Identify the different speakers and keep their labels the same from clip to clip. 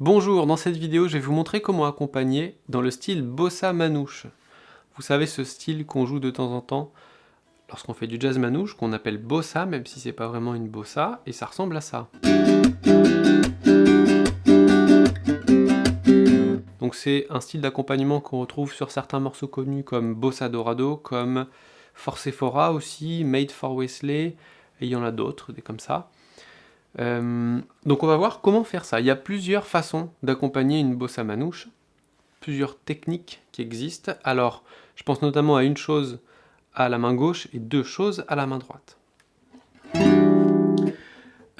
Speaker 1: Bonjour, dans cette vidéo, je vais vous montrer comment accompagner dans le style bossa manouche. Vous savez ce style qu'on joue de temps en temps lorsqu'on fait du jazz manouche, qu'on appelle bossa, même si c'est pas vraiment une bossa, et ça ressemble à ça. Donc c'est un style d'accompagnement qu'on retrouve sur certains morceaux connus comme Bossa Dorado, comme Forcefora aussi, Made for Wesley, et il y en a d'autres, des comme ça. Euh, donc on va voir comment faire ça. Il y a plusieurs façons d'accompagner une bossa manouche, plusieurs techniques qui existent. Alors, je pense notamment à une chose à la main gauche et deux choses à la main droite.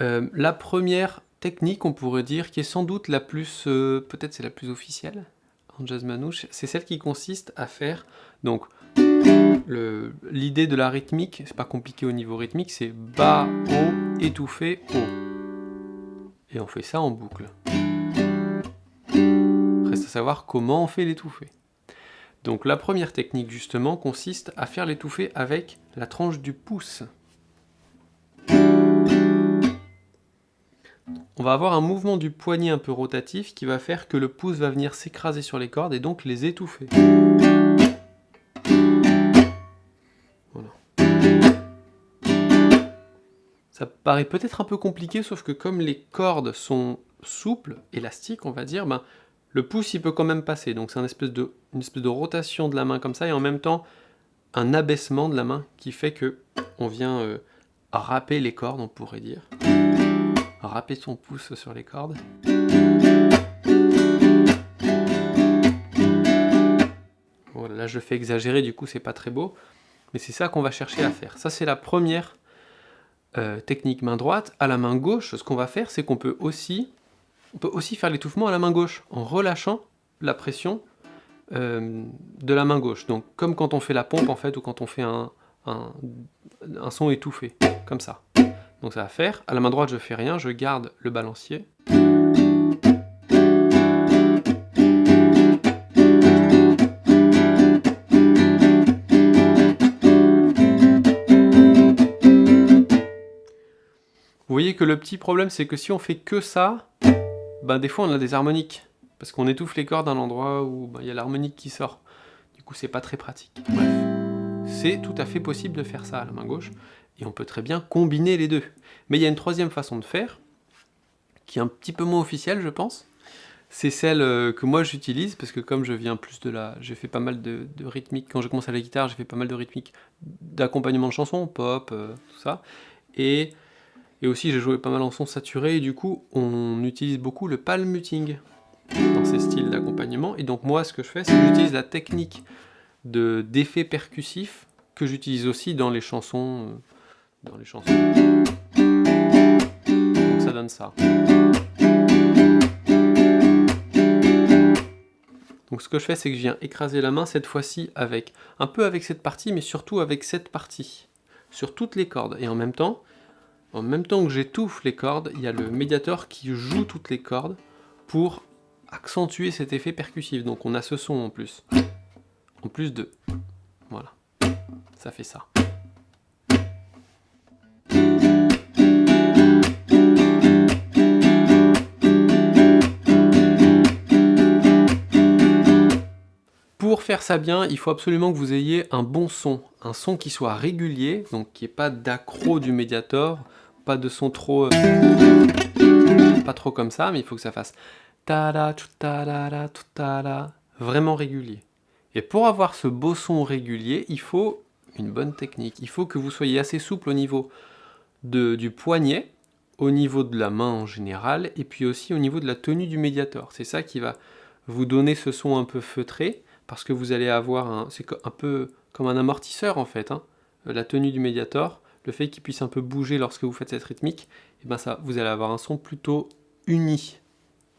Speaker 1: Euh, la première technique, on pourrait dire, qui est sans doute la plus, euh, peut-être c'est la officielle en jazz manouche, c'est celle qui consiste à faire, donc, l'idée de la rythmique, c'est pas compliqué au niveau rythmique, c'est bas, haut, étouffé, haut. Et on fait ça en boucle. Reste à savoir comment on fait l'étouffé. Donc la première technique justement consiste à faire l'étouffé avec la tranche du pouce. on va avoir un mouvement du poignet un peu rotatif qui va faire que le pouce va venir s'écraser sur les cordes et donc les étouffer. Ça paraît peut-être un peu compliqué, sauf que comme les cordes sont souples, élastiques on va dire, ben, le pouce il peut quand même passer. Donc c'est une espèce, de, rotation de la main comme ça, et en même temps un abaissement de la main qui fait que on vient euh, râper les cordes, on pourrait dire râper son pouce sur les cordes. Voilà, là je fais exagérer, du coup c'est pas très beau, mais c'est ça qu'on va chercher à faire. Ça c'est la première euh, technique main droite. À la main gauche, ce qu'on va faire, c'est qu'on peut aussi, peut aussi faire l'étouffement à la main gauche, en relâchant la pression euh, de la main gauche. Donc comme quand on fait la pompe en fait, ou quand on fait un, un son étouffé, comme ça. Donc ça va faire, à la main droite je fais rien, je garde le balancier. Le petit problème c'est que si on fait que ça, ben des fois on a des harmoniques. Parce qu'on étouffe les cordes à un endroit où ben, il y a l'harmonique qui sort. Du coup c'est pas très pratique. Bref, c'est tout à fait possible de faire ça à la main gauche et on peut très bien combiner les deux. Mais il y a une troisième façon de faire, qui est un petit peu moins officielle, je pense. C'est celle euh, que moi j'utilise, parce que comme je viens plus de la... J'ai fait pas mal de, rythmique, quand j'ai commencé à la guitare, j'ai fait pas mal de rythmique d'accompagnement de chansons, pop, euh, tout ça. Et, et aussi j'ai joué pas mal en son saturé, et du coup on utilise beaucoup le palm muting dans ces styles d'accompagnement. Et donc moi ce que je fais, c'est que j'utilise la technique d'effet percussif que j'utilise aussi dans les chansons euh, dans les chansons. Donc ça donne ça. Donc ce que je fais, c'est que je viens écraser la main cette fois-ci avec un peu avec cette partie, mais surtout avec cette partie, sur toutes les cordes. Et en même temps, en même temps que j'étouffe les cordes, il y a le médiator qui joue toutes les cordes pour accentuer cet effet percussif. Donc on a ce son en plus. En plus de... Voilà. Ça fait ça. Pour faire ça bien, il faut absolument que vous ayez un bon son, un son qui soit régulier, donc qui ait pas d'accro du médiator, pas de son trop... Euh, pas trop comme ça, mais il faut que ça fasse ta vraiment régulier. Et pour avoir ce beau son régulier, il faut une bonne technique. Il faut que vous soyez assez souple au niveau de, du poignet, au niveau de la main en général, et puis aussi au niveau de la tenue du médiator. C'est ça qui va vous donner ce son un peu feutré, parce que vous allez avoir un... C'est un peu comme un amortisseur en fait, hein. la tenue du médiator, le fait qu'il puisse un peu bouger lorsque vous faites cette rythmique, eh ben ça, vous allez avoir un son plutôt uni,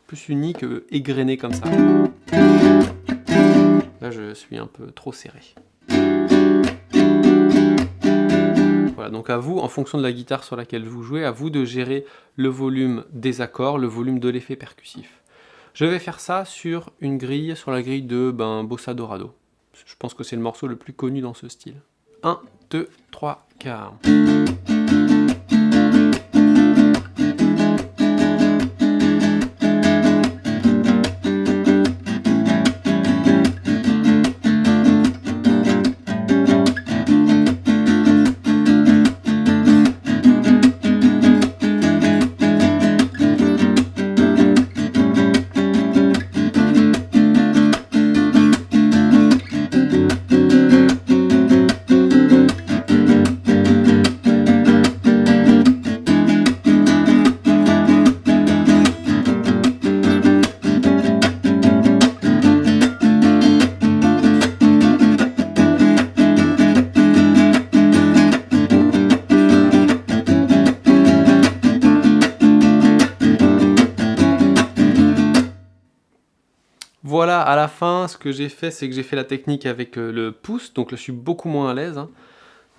Speaker 1: plus uni que égrené comme ça. Là je suis un peu trop serré. Voilà, donc à vous, en fonction de la guitare sur laquelle vous jouez, à vous de gérer le volume des accords, le volume de l'effet percussif. Je vais faire ça sur une grille, sur la grille de ben, Bossa Dorado. Je pense que c'est le morceau le plus connu dans ce style. 1, 2, 3, 4. Voilà, à la fin, ce que j'ai fait, c'est que j'ai fait la technique avec euh, le pouce, donc là, je suis beaucoup moins à l'aise. Hein.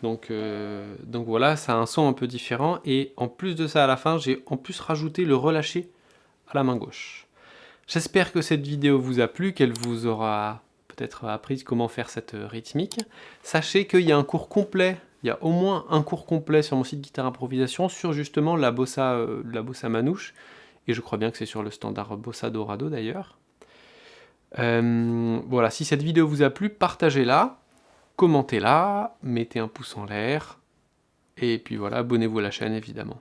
Speaker 1: Donc, euh, donc voilà, ça a un son un peu différent. Et en plus de ça, à la fin, j'ai en plus rajouté le relâché à la main gauche. J'espère que cette vidéo vous a plu, qu'elle vous aura peut-être appris comment faire cette rythmique. Sachez qu'il y a un cours complet, il y a au moins un cours complet sur mon site Guitare Improvisation sur justement la bossa, euh, la bossa manouche. Et je crois bien que c'est sur le standard Bossa Dorado d'ailleurs. Euh, voilà, si cette vidéo vous a plu, partagez-la, commentez-la, mettez un pouce en l'air, et puis voilà, abonnez-vous à la chaîne évidemment.